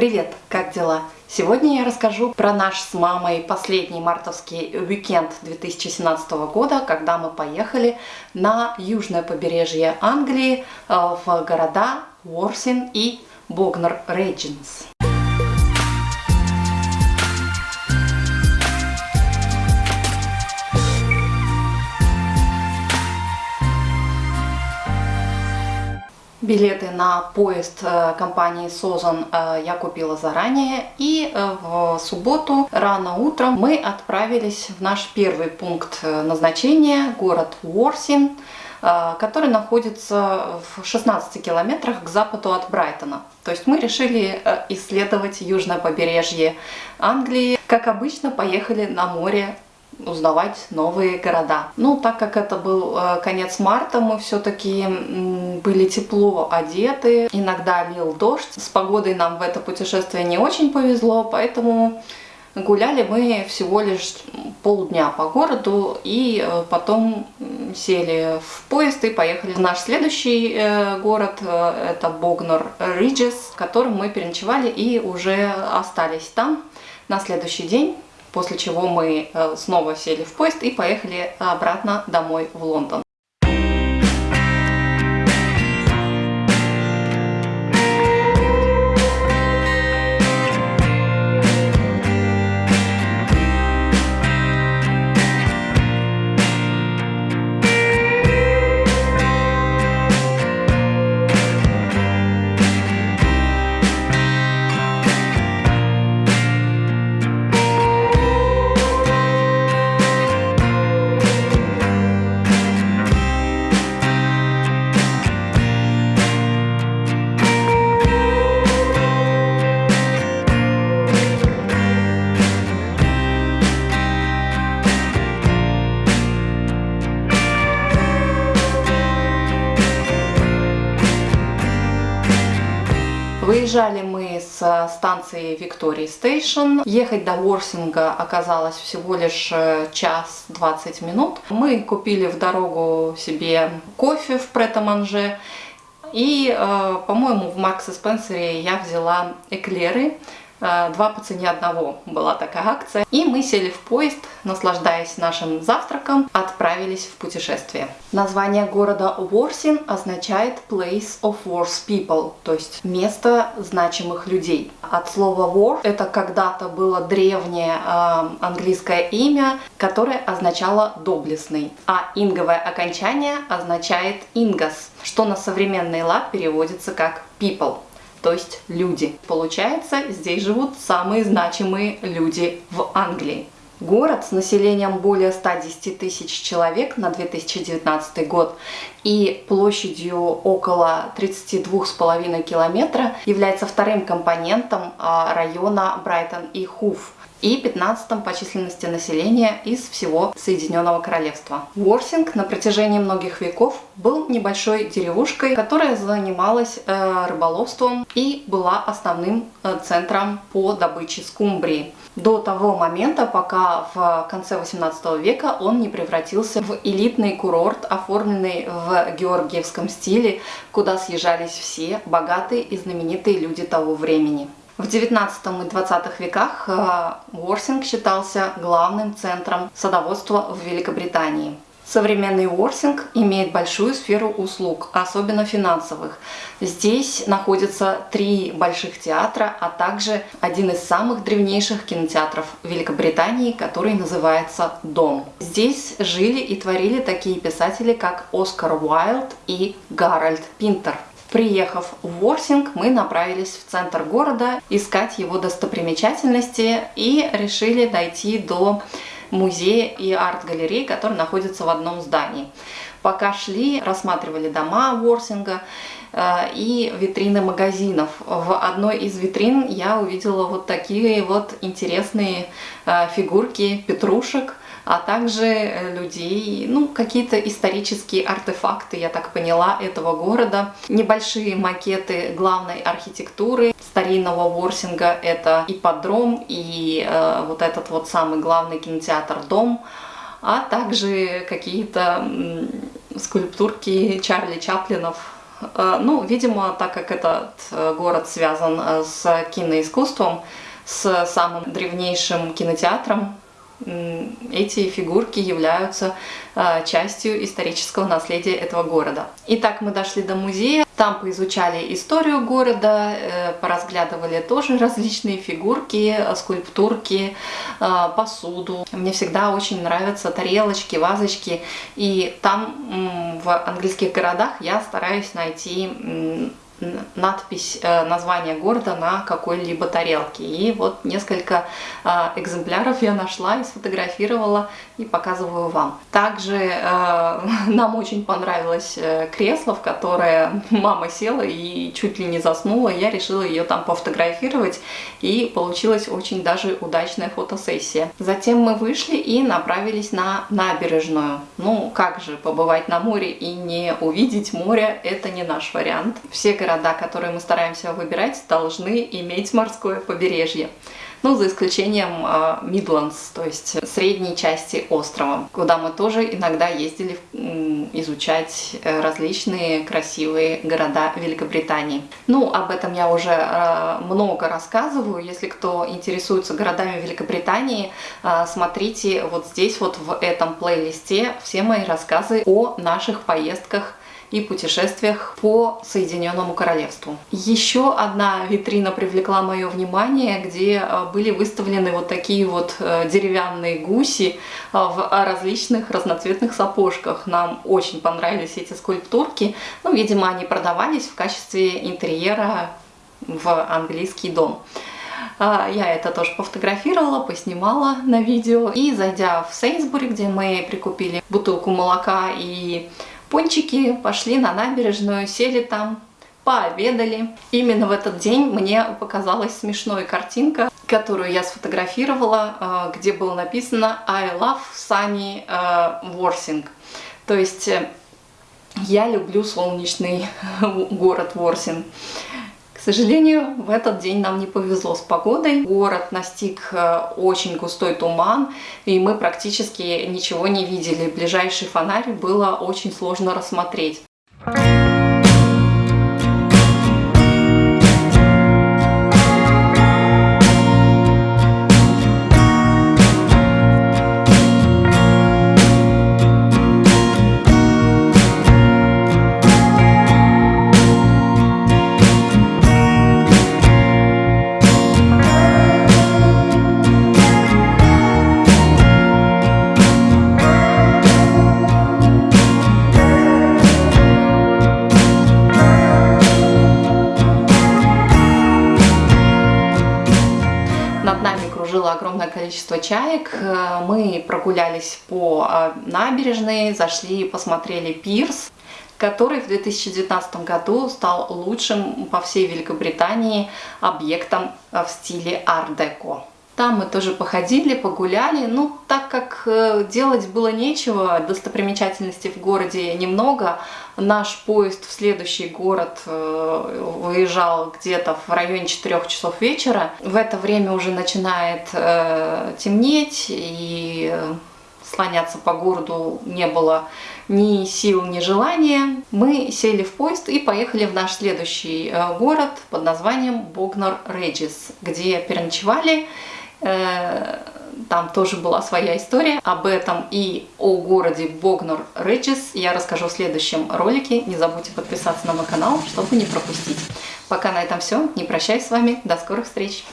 Привет, как дела? Сегодня я расскажу про наш с мамой последний мартовский уикенд 2017 года, когда мы поехали на южное побережье Англии э, в города Уортинг и Богнор Риджис. Билеты на поезд э, компании Созан э, я купила заранее. И э, в субботу рано утром мы отправились в наш первый пункт назначения, город Уорсин, который находится в 16 километрах к западу от Брайтона. То есть мы решили исследовать южное побережье Англии. Как обычно, поехали на море узнавать новые города. Ну, так как это был э, конец марта, мы все-таки были тепло одеты, иногда лил дождь. С погодой нам в это путешествие не очень повезло, поэтому гуляли мы всего лишь полдня по городу и э, потом сели в поезд и поехали в наш следующий э, город, это Богнор Риджес, в котором мы переночевали и уже остались там на следующий день после чего мы э, снова сели в поезд и поехали обратно домой в Лондон. Выезжали мы с станции Виктории Стейшн. Ехать до Уорсинга оказалось всего лишь э, час 20 минут. Мы купили в дорогу себе кофе в Претаманже. И, э, по-моему, в Маркс и Спенсере я взяла эклеры два по цене одного была такая акция. И мы сели в поезд, наслаждаясь нашим завтраком, отправились в путешествие. Название города Уорсин означает Place of Wars People, то есть место значимых людей. От слова war это когда-то было древнее э, английское имя, которое означало доблестный, а инговое окончание означает ингас, что на современный лад переводится как people то есть люди. Получается, здесь живут самые значимые люди в Англии. Город с населением более 110 тысяч человек на 2019 год и площадью около 32,5 километра является вторым компонентом а, района Брайтон и Хуф и 15 по численности населения из всего Соединенного Королевства. Уорсинг на протяжении многих веков был небольшой деревушкой, которая занималась э, рыболовством и была основным э, центром по добыче скумбрии. До того момента, пока в конце 18 века он не превратился в элитный курорт, оформленный в георгиевском стиле, куда съезжались все богатые и знаменитые люди того времени. В 19 и 20 веках э, Уорсинг считался главным центром садоводства в Великобритании. Современный Уорсинг имеет большую сферу услуг, особенно финансовых. Здесь находятся три больших театра, а также один из самых древнейших кинотеатров Великобритании, который называется «Дом». Здесь жили и творили такие писатели, как Оскар Уайлд и Гарольд Пинтер. Приехав в Ворсинг, мы направились в центр города искать его достопримечательности и решили дойти до музея и арт-галереи, который находится в одном здании. Пока шли, рассматривали дома Ворсинга э, и витрины магазинов. В одной из витрин я увидела вот такие вот интересные э, фигурки петрушек а также э, людей, ну, какие-то исторические артефакты, я так поняла, этого города. Небольшие макеты главной архитектуры старинного Ворсинга, это ипподром и э, вот этот вот самый главный кинотеатр «Дом», а также какие-то скульптурки Чарли Чаплинов Ну, видимо, так как этот город связан с киноискусством, с самым древнейшим кинотеатром эти фигурки являются а, частью исторического наследия этого города. Итак, мы дошли до музея, там поизучали историю города, э, поразглядывали тоже различные фигурки, скульптурки, а, посуду. Мне всегда очень нравятся тарелочки, вазочки, и там в английских городах я стараюсь найти надпись, э, название города на какой-либо тарелке. И вот несколько э, экземпляров я нашла и сфотографировала и показываю вам. Также э, нам очень понравилось кресло, в которое мама села и чуть ли не заснула. Я решила ее там пофотографировать и получилась очень даже удачная фотосессия. Затем мы вышли и направились на набережную. Ну как же побывать на море и не увидеть море, это не наш вариант. Все города города, которые мы стараемся выбирать, должны иметь морское побережье. Ну, за исключением Мидландс, то есть средней части острова, куда мы тоже иногда ездили изучать э, различные красивые города Великобритании. Ну, об этом я уже э, много рассказываю. Если кто интересуется городами Великобритании, э, смотрите вот здесь вот в этом плейлисте все мои рассказы о наших поездках и путешествиях по Соединенному Королевству. Еще одна витрина привлекла мое внимание, где э, были выставлены вот такие вот э, деревянные гуси э, в различных разноцветных сапожках. Нам очень понравились эти скульптурки. Ну, видимо, они продавались в качестве интерьера в английский дом. Я это тоже пофотографировала, поснимала на видео. И зайдя в Сейнсбури, где мы прикупили бутылку молока и Пончики пошли на набережную, сели там, пообедали. Именно в этот день мне показалась смешной картинка, которую я сфотографировала, э, где было написано I love sunny Ворсинг. Э, То есть э, я люблю солнечный город Ворсинг. К сожалению, в этот день нам не повезло с погодой. Город настиг э, очень густой туман, и мы практически ничего не видели. Ближайший фонарь было очень сложно рассмотреть. Количество чаек. Э, мы прогулялись по э, набережной, зашли, посмотрели пирс, который в 2019 году стал лучшим по всей Великобритании объектом э, в стиле ар-деко. Там мы тоже походили, погуляли. Ну, так как э, делать было нечего, достопримечательностей в городе немного, наш поезд в следующий город э, выезжал где-то в районе 4 часов вечера. В это время уже начинает э, темнеть, и слоняться по городу не было ни сил, ни желания. Мы сели в поезд и поехали в наш следующий город под названием Богнар-Реджис, где переночевали там тоже была своя история. Об этом и о городе Богнор Реджис я расскажу в следующем ролике. Не забудьте подписаться на мой канал, чтобы не пропустить. Пока на этом все. Не прощаюсь с вами. До скорых встреч.